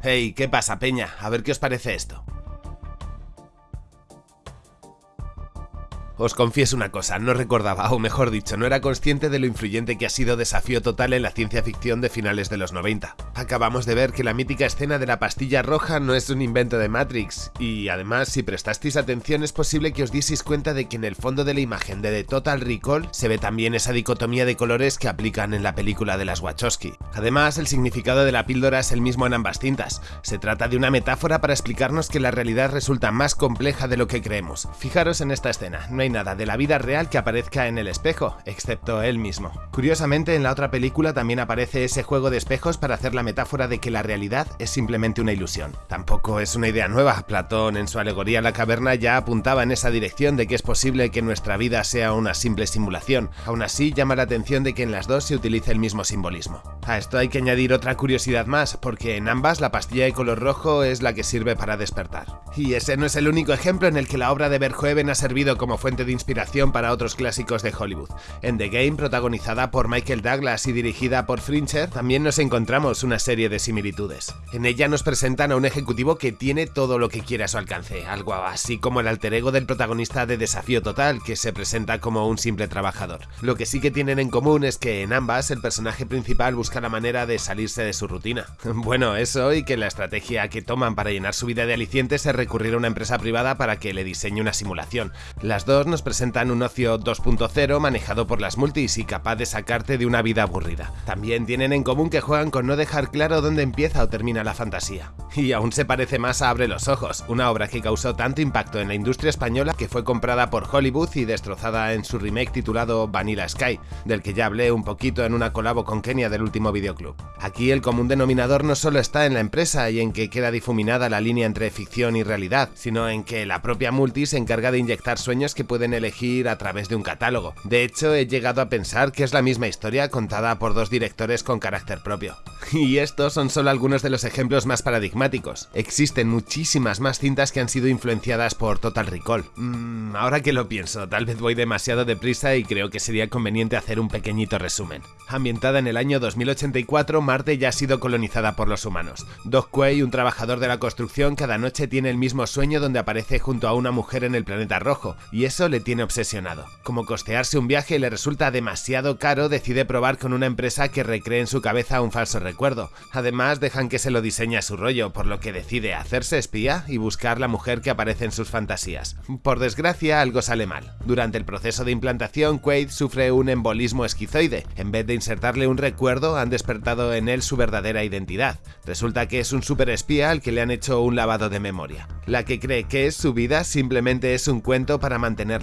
Hey, ¿qué pasa, Peña? A ver qué os parece esto. Os confieso una cosa, no recordaba, o mejor dicho, no era consciente de lo influyente que ha sido Desafío Total en la ciencia ficción de finales de los 90. Acabamos de ver que la mítica escena de la pastilla roja no es un invento de Matrix, y además, si prestasteis atención, es posible que os dieseis cuenta de que en el fondo de la imagen de The Total Recall se ve también esa dicotomía de colores que aplican en la película de las Wachowski. Además, el significado de la píldora es el mismo en ambas cintas. Se trata de una metáfora para explicarnos que la realidad resulta más compleja de lo que creemos. Fijaros en esta escena, nada de la vida real que aparezca en el espejo, excepto él mismo. Curiosamente, en la otra película también aparece ese juego de espejos para hacer la metáfora de que la realidad es simplemente una ilusión. Tampoco es una idea nueva, Platón en su alegoría La caverna ya apuntaba en esa dirección de que es posible que nuestra vida sea una simple simulación. Aún así, llama la atención de que en las dos se utilice el mismo simbolismo. A esto hay que añadir otra curiosidad más, porque en ambas la pastilla de color rojo es la que sirve para despertar. Y ese no es el único ejemplo en el que la obra de Verhoeven ha servido como fuente de inspiración para otros clásicos de Hollywood. En The Game, protagonizada por Michael Douglas y dirigida por Fincher, también nos encontramos una serie de similitudes. En ella nos presentan a un ejecutivo que tiene todo lo que quiere a su alcance, algo así como el alter ego del protagonista de Desafío Total, que se presenta como un simple trabajador. Lo que sí que tienen en común es que en ambas el personaje principal busca la manera de salirse de su rutina. Bueno, eso y que la estrategia que toman para llenar su vida de alicientes es recurrir a una empresa privada para que le diseñe una simulación. Las dos nos presentan un ocio 2.0 manejado por las multis y capaz de sacarte de una vida aburrida. También tienen en común que juegan con no dejar claro dónde empieza o termina la fantasía. Y aún se parece más a Abre los Ojos, una obra que causó tanto impacto en la industria española que fue comprada por Hollywood y destrozada en su remake titulado Vanilla Sky, del que ya hablé un poquito en una colabo con Kenia del último videoclub. Aquí el común denominador no solo está en la empresa y en que queda difuminada la línea entre ficción y realidad, sino en que la propia multi se encarga de inyectar sueños que pueden elegir a través de un catálogo. De hecho, he llegado a pensar que es la misma historia contada por dos directores con carácter propio. Y estos son solo algunos de los ejemplos más paradigmáticos. Existen muchísimas más cintas que han sido influenciadas por Total Recall. Mm, ahora que lo pienso, tal vez voy demasiado deprisa y creo que sería conveniente hacer un pequeñito resumen. Ambientada en el año 2084, Marte ya ha sido colonizada por los humanos. Doc Quay, un trabajador de la construcción, cada noche tiene el mismo sueño donde aparece junto a una mujer en el planeta rojo, y eso le tiene obsesionado. Como costearse un viaje le resulta demasiado caro, decide probar con una empresa que recree en su cabeza un falso recuerdo. Además, dejan que se lo diseñe a su rollo, por lo que decide hacerse espía y buscar la mujer que aparece en sus fantasías. Por desgracia, algo sale mal. Durante el proceso de implantación, Quaid sufre un embolismo esquizoide. En vez de insertarle un recuerdo, han despertado en él su verdadera identidad. Resulta que es un superespía al que le han hecho un lavado de memoria. La que cree que es su vida simplemente es un cuento para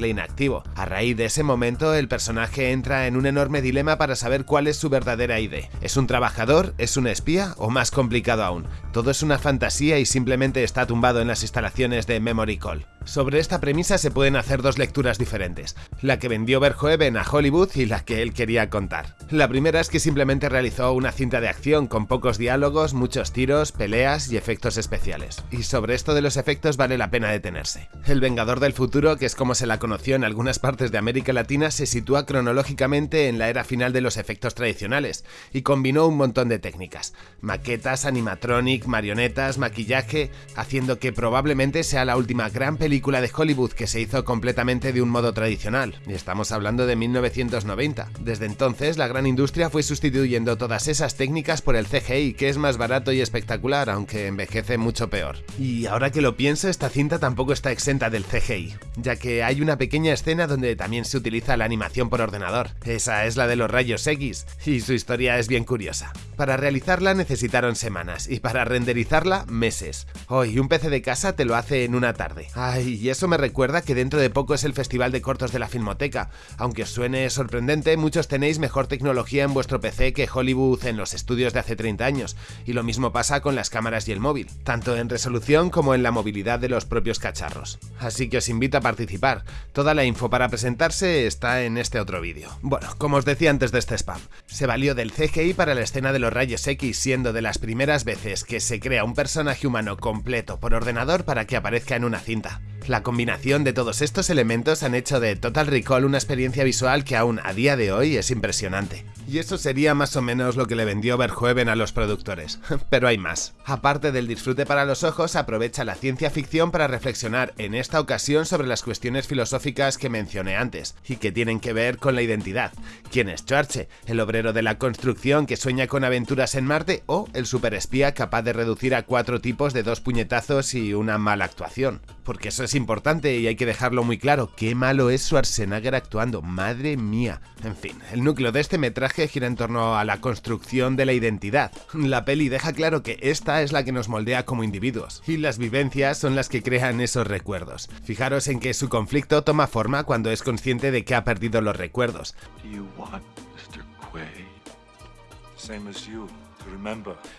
inactivo. A raíz de ese momento, el personaje entra en un enorme dilema para saber cuál es su verdadera ID. ¿Es un trabajador? ¿Es un espía? ¿O más complicado aún? Todo es una fantasía y simplemente está tumbado en las instalaciones de Memory Call. Sobre esta premisa se pueden hacer dos lecturas diferentes, la que vendió Verhoeven a Hollywood y la que él quería contar. La primera es que simplemente realizó una cinta de acción con pocos diálogos, muchos tiros, peleas y efectos especiales. Y sobre esto de los efectos vale la pena detenerse. El Vengador del Futuro, que es como se la conoció en algunas partes de América Latina, se sitúa cronológicamente en la era final de los efectos tradicionales y combinó un montón de técnicas. Maquetas, animatronic, marionetas, maquillaje, haciendo que probablemente sea la última gran película película de Hollywood que se hizo completamente de un modo tradicional, y estamos hablando de 1990. Desde entonces, la gran industria fue sustituyendo todas esas técnicas por el CGI, que es más barato y espectacular, aunque envejece mucho peor. Y ahora que lo pienso, esta cinta tampoco está exenta del CGI, ya que hay una pequeña escena donde también se utiliza la animación por ordenador. Esa es la de los rayos X, y su historia es bien curiosa. Para realizarla necesitaron semanas, y para renderizarla, meses. Hoy, un PC de casa te lo hace en una tarde. Ay, y eso me recuerda que dentro de poco es el Festival de Cortos de la Filmoteca. Aunque suene sorprendente, muchos tenéis mejor tecnología en vuestro PC que Hollywood en los estudios de hace 30 años, y lo mismo pasa con las cámaras y el móvil, tanto en resolución como en la movilidad de los propios cacharros. Así que os invito a participar. Toda la info para presentarse está en este otro vídeo. Bueno, como os decía antes de este spam, se valió del CGI para la escena de los rayos X, siendo de las primeras veces que se crea un personaje humano completo por ordenador para que aparezca en una cinta. La combinación de todos estos elementos han hecho de Total Recall una experiencia visual que aún a día de hoy es impresionante. Y eso sería más o menos lo que le vendió Verhoeven a los productores. Pero hay más. Aparte del disfrute para los ojos, aprovecha la ciencia ficción para reflexionar en esta ocasión sobre las cuestiones filosóficas que mencioné antes, y que tienen que ver con la identidad. ¿Quién es Schwarze? ¿El obrero de la construcción que sueña con aventuras en Marte? ¿O el superespía capaz de reducir a cuatro tipos de dos puñetazos y una mala actuación? Porque eso es importante y hay que dejarlo muy claro, qué malo es Schwarzenegger actuando, madre mía. En fin, el núcleo de este metraje gira en torno a la construcción de la identidad. La peli deja claro que esta es la que nos moldea como individuos, y las vivencias son las que crean esos recuerdos. Fijaros en que su conflicto toma forma cuando es consciente de que ha perdido los recuerdos.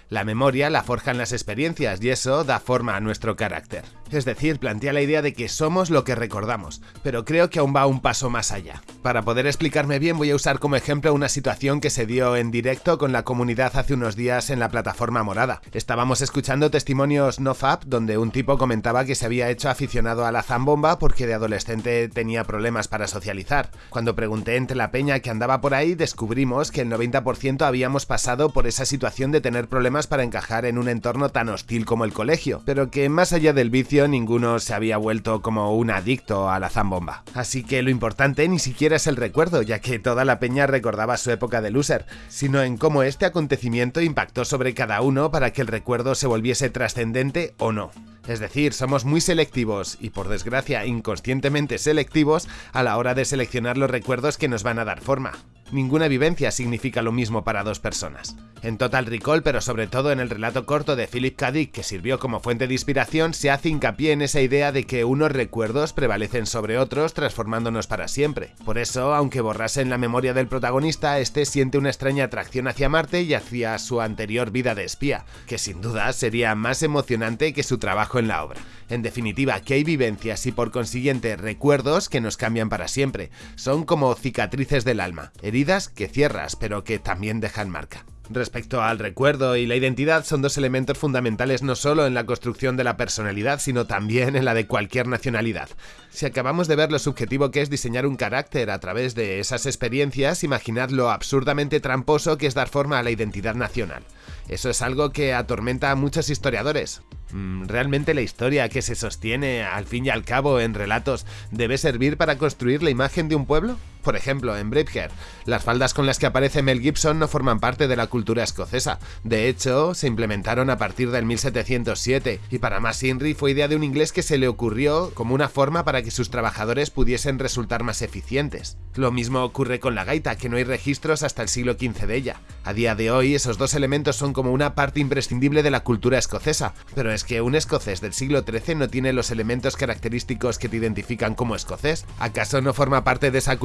La memoria la forjan las experiencias y eso da forma a nuestro carácter. Es decir, plantea la idea de que somos lo que recordamos, pero creo que aún va un paso más allá. Para poder explicarme bien voy a usar como ejemplo una situación que se dio en directo con la comunidad hace unos días en la plataforma morada. Estábamos escuchando testimonios nofap donde un tipo comentaba que se había hecho aficionado a la zambomba porque de adolescente tenía problemas para socializar. Cuando pregunté entre la peña que andaba por ahí descubrimos que el 90% habíamos pasado por esa situación de tener problemas para encajar en un entorno tan hostil como el colegio, pero que más allá del vicio ninguno se había vuelto como un adicto a la zambomba. Así que lo importante ni siquiera es el recuerdo, ya que toda la peña recordaba su época de loser, sino en cómo este acontecimiento impactó sobre cada uno para que el recuerdo se volviese trascendente o no. Es decir, somos muy selectivos y por desgracia inconscientemente selectivos a la hora de seleccionar los recuerdos que nos van a dar forma. Ninguna vivencia significa lo mismo para dos personas. En Total Recall, pero sobre todo en el relato corto de Philip K. Dick que sirvió como fuente de inspiración, se hace hincapié en esa idea de que unos recuerdos prevalecen sobre otros transformándonos para siempre. Por eso, aunque borrase en la memoria del protagonista, este siente una extraña atracción hacia Marte y hacia su anterior vida de espía, que sin duda sería más emocionante que su trabajo en la obra. En definitiva, que hay vivencias y por consiguiente recuerdos que nos cambian para siempre. Son como cicatrices del alma, heridas que cierras pero que también dejan marca. Respecto al recuerdo y la identidad son dos elementos fundamentales no solo en la construcción de la personalidad, sino también en la de cualquier nacionalidad. Si acabamos de ver lo subjetivo que es diseñar un carácter a través de esas experiencias, imaginad lo absurdamente tramposo que es dar forma a la identidad nacional. Eso es algo que atormenta a muchos historiadores. Mm, ¿Realmente la historia que se sostiene al fin y al cabo en relatos debe servir para construir la imagen de un pueblo? Por ejemplo, en Braveheart, las faldas con las que aparece Mel Gibson no forman parte de la cultura escocesa. De hecho, se implementaron a partir del 1707 y para más fue idea de un inglés que se le ocurrió como una forma para que sus trabajadores pudiesen resultar más eficientes. Lo mismo ocurre con la gaita, que no hay registros hasta el siglo XV de ella. A día de hoy, esos dos elementos son como una parte imprescindible de la cultura escocesa, pero es que un escocés del siglo XIII no tiene los elementos característicos que te identifican como escocés. ¿Acaso no forma parte de esa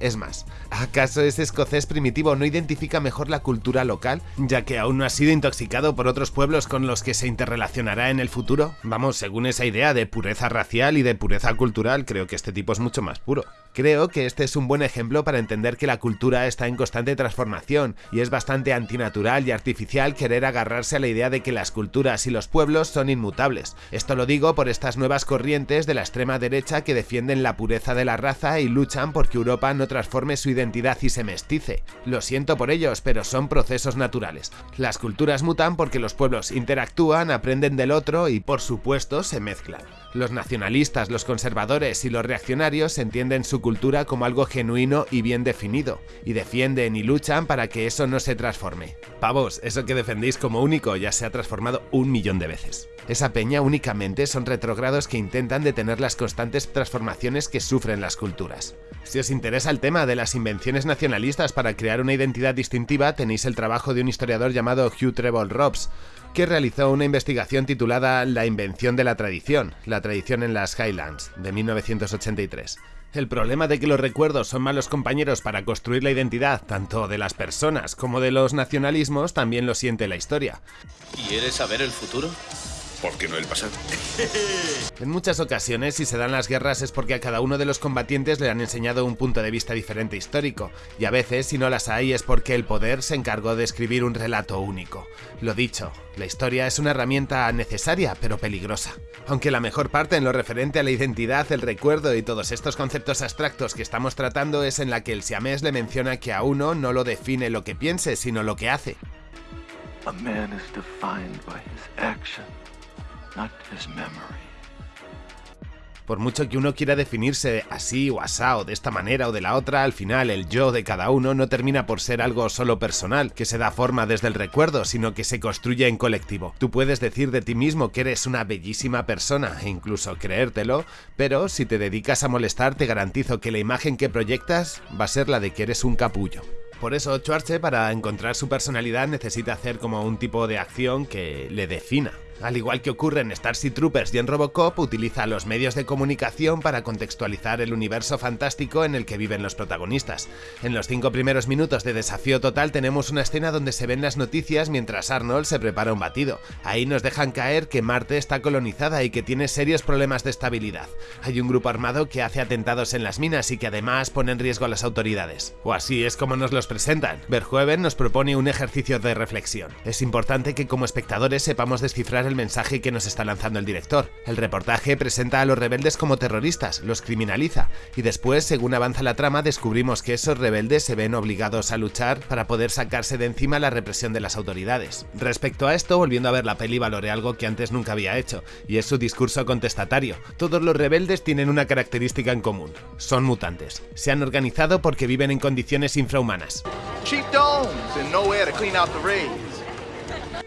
Es más, ¿acaso ese escocés primitivo no identifica mejor la cultura local, ya que aún no ha sido intoxicado por otros pueblos con los que se interrelacionará en el futuro? Vamos, según esa idea de pureza racial y de pureza cultural, creo que este tipo es mucho más puro. Creo que este es un buen ejemplo para entender que la cultura está en constante transformación y es bastante antinatural y artificial querer agarrarse a la idea de que las culturas y los pueblos son inmutables. Esto lo digo por estas nuevas corrientes de la extrema derecha que defienden la pureza de la raza y luchan porque Europa no transforme su identidad y se mestice. Lo siento por ellos, pero son procesos naturales. Las culturas mutan porque los pueblos interactúan, aprenden del otro y por supuesto se mezclan. Los nacionalistas, los conservadores y los reaccionarios entienden su cultura como algo genuino y bien definido, y defienden y luchan para que eso no se transforme. Pavos, eso que defendéis como único ya se ha transformado un millón de veces. Esa peña únicamente son retrógrados que intentan detener las constantes transformaciones que sufren las culturas. Si os interesa el tema de las invenciones nacionalistas para crear una identidad distintiva, tenéis el trabajo de un historiador llamado Hugh Trevor Robs, que realizó una investigación titulada La invención de la tradición, la tradición en las Highlands, de 1983. El problema de que los recuerdos son malos compañeros para construir la identidad tanto de las personas como de los nacionalismos también lo siente la historia. ¿Quieres saber el futuro? ¿Por qué no el pasado? En muchas ocasiones, si se dan las guerras es porque a cada uno de los combatientes le han enseñado un punto de vista diferente histórico, y a veces, si no las hay, es porque el poder se encargó de escribir un relato único. Lo dicho, la historia es una herramienta necesaria, pero peligrosa. Aunque la mejor parte en lo referente a la identidad, el recuerdo y todos estos conceptos abstractos que estamos tratando es en la que el siamés le menciona que a uno no lo define lo que piense, sino lo que hace. A man is defined by his action, not his memory. Por mucho que uno quiera definirse así o asá o de esta manera o de la otra, al final el yo de cada uno no termina por ser algo solo personal, que se da forma desde el recuerdo, sino que se construye en colectivo. Tú puedes decir de ti mismo que eres una bellísima persona e incluso creértelo, pero si te dedicas a molestar te garantizo que la imagen que proyectas va a ser la de que eres un capullo. Por eso Schwarze para encontrar su personalidad necesita hacer como un tipo de acción que le defina. Al igual que ocurre en Starship Troopers y en Robocop, utiliza los medios de comunicación para contextualizar el universo fantástico en el que viven los protagonistas. En los cinco primeros minutos de Desafío Total tenemos una escena donde se ven las noticias mientras Arnold se prepara un batido. Ahí nos dejan caer que Marte está colonizada y que tiene serios problemas de estabilidad. Hay un grupo armado que hace atentados en las minas y que además pone en riesgo a las autoridades. O así es como nos los presentan. Verhoeven nos propone un ejercicio de reflexión. Es importante que como espectadores sepamos descifrar el mensaje que nos está lanzando el director. El reportaje presenta a los rebeldes como terroristas, los criminaliza, y después, según avanza la trama, descubrimos que esos rebeldes se ven obligados a luchar para poder sacarse de encima la represión de las autoridades. Respecto a esto, volviendo a ver la peli valoré algo que antes nunca había hecho, y es su discurso contestatario. Todos los rebeldes tienen una característica en común, son mutantes. Se han organizado porque viven en condiciones infrahumanas.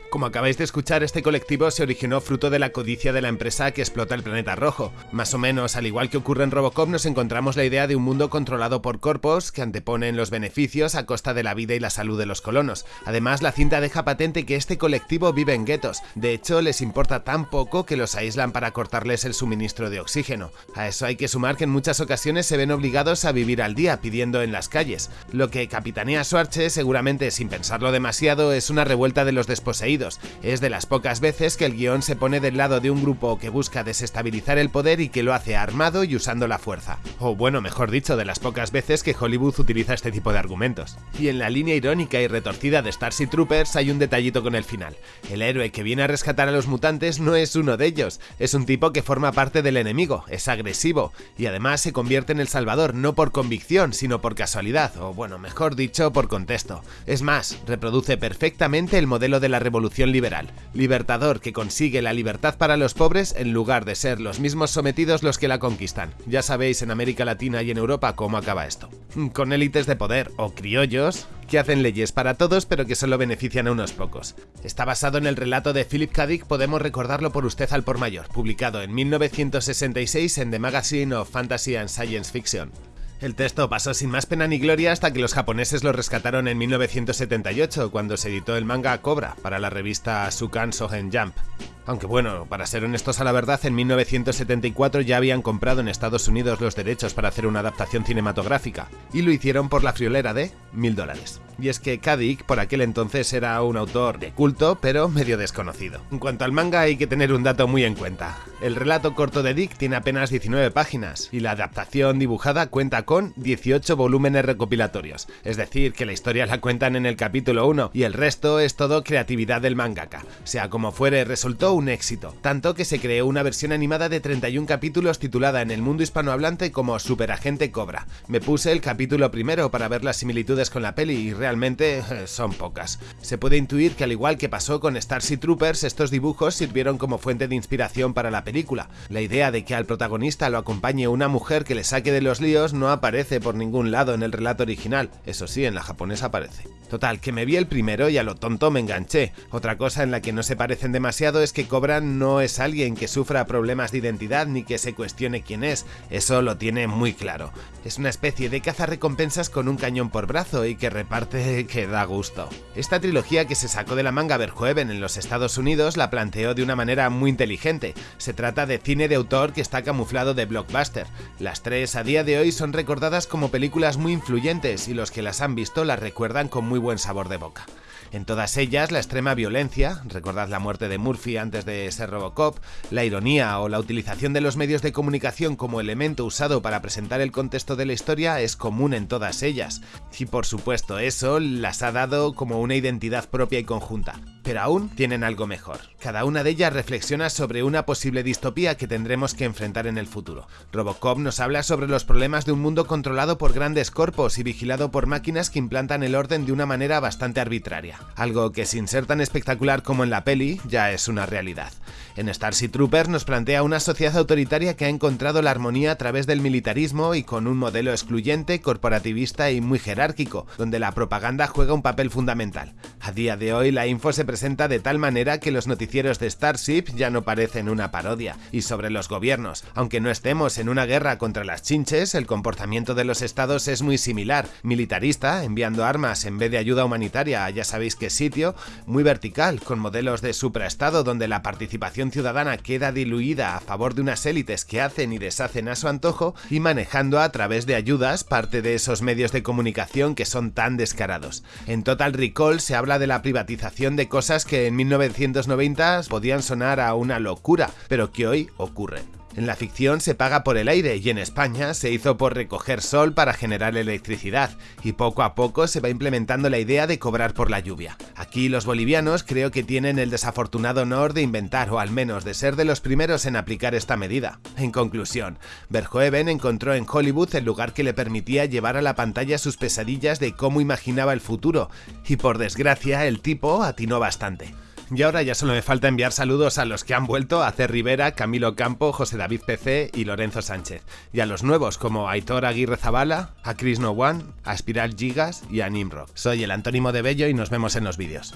Como acabáis de escuchar, este colectivo se originó fruto de la codicia de la empresa que explota el planeta rojo. Más o menos, al igual que ocurre en Robocop, nos encontramos la idea de un mundo controlado por corpos que anteponen los beneficios a costa de la vida y la salud de los colonos. Además, la cinta deja patente que este colectivo vive en guetos. De hecho, les importa tan poco que los aíslan para cortarles el suministro de oxígeno. A eso hay que sumar que en muchas ocasiones se ven obligados a vivir al día pidiendo en las calles. Lo que capitanea Schwarze, seguramente sin pensarlo demasiado, es una revuelta de los desposeídos es de las pocas veces que el guion se pone del lado de un grupo que busca desestabilizar el poder y que lo hace armado y usando la fuerza. O bueno, mejor dicho, de las pocas veces que Hollywood utiliza este tipo de argumentos. Y en la línea irónica y retorcida de Starship Troopers hay un detallito con el final. El héroe que viene a rescatar a los mutantes no es uno de ellos, es un tipo que forma parte del enemigo, es agresivo, y además se convierte en el salvador no por convicción, sino por casualidad, o bueno, mejor dicho, por contexto. Es más, reproduce perfectamente el modelo de la revolución liberal, libertador que consigue la libertad para los pobres en lugar de ser los mismos sometidos los que la conquistan. Ya sabéis en América Latina y en Europa cómo acaba esto. Con élites de poder o criollos que hacen leyes para todos pero que solo benefician a unos pocos. Está basado en el relato de Philip K. Dick, podemos recordarlo por usted al por mayor, publicado en 1966 en The Magazine of Fantasy and Science Fiction. El texto pasó sin más pena ni gloria hasta que los japoneses lo rescataron en 1978, cuando se editó el manga Cobra para la revista Sukan Sohen Jump. Aunque bueno, para ser honestos a la verdad, en 1974 ya habían comprado en Estados Unidos los derechos para hacer una adaptación cinematográfica, y lo hicieron por la friolera de mil dólares. Y es que Kadik por aquel entonces era un autor de culto, pero medio desconocido. En cuanto al manga hay que tener un dato muy en cuenta. El relato corto de Dick tiene apenas 19 páginas, y la adaptación dibujada cuenta con 18 volúmenes recopilatorios, es decir, que la historia la cuentan en el capítulo 1, y el resto es todo creatividad del mangaka. Sea como fuere, resultó un éxito, tanto que se creó una versión animada de 31 capítulos titulada en el mundo hispanohablante como Superagente Cobra. Me puse el capítulo primero para ver las similitudes con la peli y realmente eh, son pocas. Se puede intuir que al igual que pasó con Starship Troopers, estos dibujos sirvieron como fuente de inspiración para la película. La idea de que al protagonista lo acompañe una mujer que le saque de los líos no aparece por ningún lado en el relato original, eso sí, en la japonesa aparece. Total, que me vi el primero y a lo tonto me enganché. Otra cosa en la que no se parecen demasiado es que Cobra no es alguien que sufra problemas de identidad ni que se cuestione quién es, eso lo tiene muy claro. Es una especie de caza recompensas con un cañón por brazo y que reparte que da gusto. Esta trilogía que se sacó de la manga Verhoeven en los Estados Unidos la planteó de una manera muy inteligente. Se trata de cine de autor que está camuflado de blockbuster. Las tres a día de hoy son recordadas como películas muy influyentes y los que las han visto las recuerdan con muy buen sabor de boca. En todas ellas, la extrema violencia, recordad la muerte de Murphy antes de ser Robocop, la ironía o la utilización de los medios de comunicación como elemento usado para presentar el contexto de la historia es común en todas ellas. Y por supuesto, eso las ha dado como una identidad propia y conjunta pero aún tienen algo mejor. Cada una de ellas reflexiona sobre una posible distopía que tendremos que enfrentar en el futuro. Robocop nos habla sobre los problemas de un mundo controlado por grandes corpos y vigilado por máquinas que implantan el orden de una manera bastante arbitraria, algo que sin ser tan espectacular como en la peli, ya es una realidad. En Starship Troopers nos plantea una sociedad autoritaria que ha encontrado la armonía a través del militarismo y con un modelo excluyente, corporativista y muy jerárquico, donde la propaganda juega un papel fundamental. A día de hoy la info se presenta de tal manera que los noticieros de Starship ya no parecen una parodia. Y sobre los gobiernos, aunque no estemos en una guerra contra las chinches, el comportamiento de los estados es muy similar, militarista, enviando armas en vez de ayuda humanitaria ya sabéis qué sitio, muy vertical, con modelos de supraestado donde la participación ciudadana queda diluida a favor de unas élites que hacen y deshacen a su antojo y manejando a través de ayudas parte de esos medios de comunicación que son tan descarados. En Total Recall se habla de la privatización de cosas que en 1990 podían sonar a una locura, pero que hoy ocurren. En la ficción se paga por el aire y en España se hizo por recoger sol para generar electricidad y poco a poco se va implementando la idea de cobrar por la lluvia. Aquí los bolivianos creo que tienen el desafortunado honor de inventar o al menos de ser de los primeros en aplicar esta medida. En conclusión, Verhoeven encontró en Hollywood el lugar que le permitía llevar a la pantalla sus pesadillas de cómo imaginaba el futuro y por desgracia el tipo atinó bastante. Y ahora ya solo me falta enviar saludos a los que han vuelto, a C. Rivera, Camilo Campo, José David PC y Lorenzo Sánchez. Y a los nuevos como Aitor Aguirre Zabala, a Chris No One, a Spiral Gigas y a Nimrod. Soy el Antónimo de Bello y nos vemos en los vídeos.